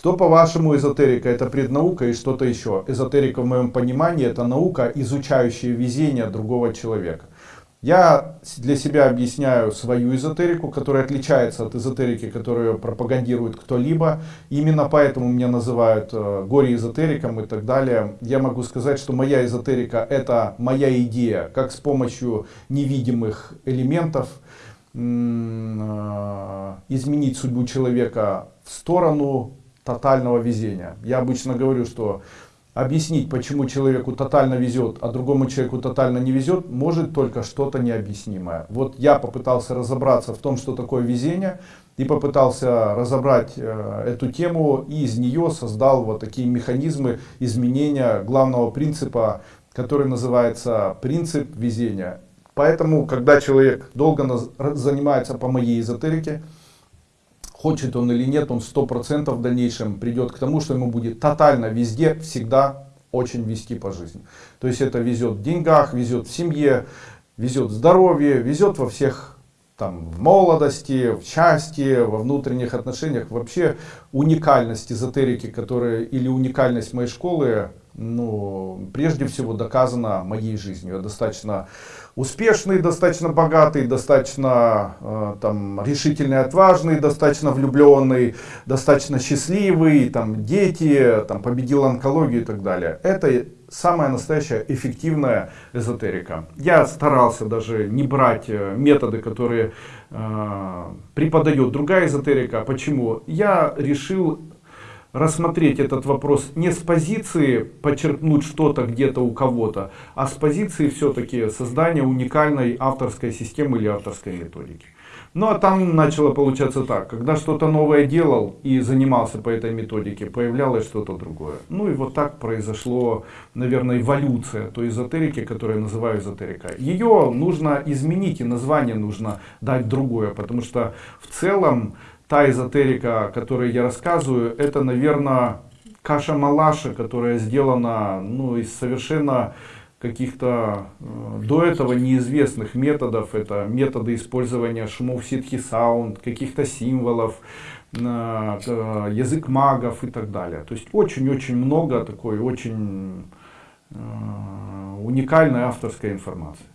Что по-вашему эзотерика? Это преднаука и что-то еще. Эзотерика в моем понимании это наука, изучающая везение другого человека. Я для себя объясняю свою эзотерику, которая отличается от эзотерики, которую пропагандирует кто-либо. Именно поэтому меня называют э, горе-эзотериком и так далее. Я могу сказать, что моя эзотерика это моя идея, как с помощью невидимых элементов э, изменить судьбу человека в сторону тотального везения. Я обычно говорю, что объяснить, почему человеку тотально везет, а другому человеку тотально не везет, может только что-то необъяснимое. Вот я попытался разобраться в том, что такое везение, и попытался разобрать э, эту тему, и из нее создал вот такие механизмы изменения главного принципа, который называется принцип везения. Поэтому, когда человек долго занимается по моей эзотерике, хочет он или нет, он сто процентов в дальнейшем придет к тому, что ему будет тотально везде, всегда очень вести по жизни. То есть это везет в деньгах, везет в семье, везет в здоровье, везет во всех там, в молодости, в счастье, во внутренних отношениях. Вообще уникальность эзотерики, которая, или уникальность моей школы, ну, прежде всего доказана моей жизнью. Я достаточно успешный, достаточно богатый, достаточно э, там, решительный, отважный, достаточно влюбленный, достаточно счастливый, там, дети, там, победил онкологию и так далее. Это самая настоящая эффективная эзотерика. Я старался даже не брать э, методы, которые э, преподает другая эзотерика. Почему? Я решил рассмотреть этот вопрос не с позиции почерпнуть что-то где-то у кого-то, а с позиции все-таки создания уникальной авторской системы или авторской методики. Ну а там начало получаться так, когда что-то новое делал и занимался по этой методике, появлялось что-то другое. Ну и вот так произошло, наверное, эволюция той эзотерики, которую я называю эзотерикой. Ее нужно изменить и название нужно дать другое, потому что в целом та эзотерика, о которой я рассказываю, это, наверное, каша-малаша, которая сделана ну, из совершенно каких-то э, до этого неизвестных методов. Это методы использования шумов ситхи саунд, каких-то символов, э, э, язык магов и так далее. То есть очень-очень много такой очень э, уникальной авторской информации.